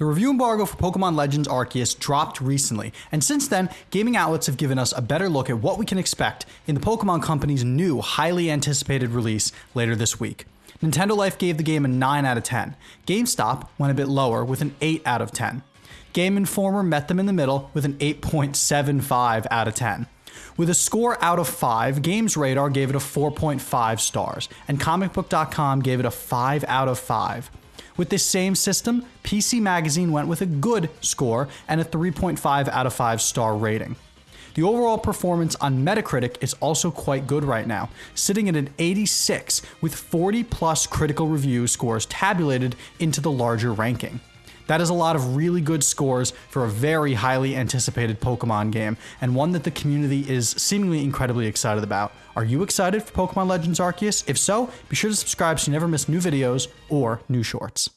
The review embargo for Pokemon Legends Arceus dropped recently, and since then, gaming outlets have given us a better look at what we can expect in the Pokemon Company's new, highly anticipated release later this week. Nintendo Life gave the game a 9 out of 10. GameSpot went a bit lower with an 8 out of 10. Game Informer met them in the middle with an 8.75 out of 10. With a score out of 5, Games Radar gave it a 4.5 stars, and ComicBook.com gave it a 5 out of 5. With this same system, PC Magazine went with a good score and a 3.5 out of 5 star rating. The overall performance on Metacritic is also quite good right now, sitting at an 86 with 40 plus critical review scores tabulated into the larger ranking. That is a lot of really good scores for a very highly anticipated Pokemon game, and one that the community is seemingly incredibly excited about. Are you excited for Pokemon Legends Arceus? If so, be sure to subscribe so you never miss new videos or new shorts.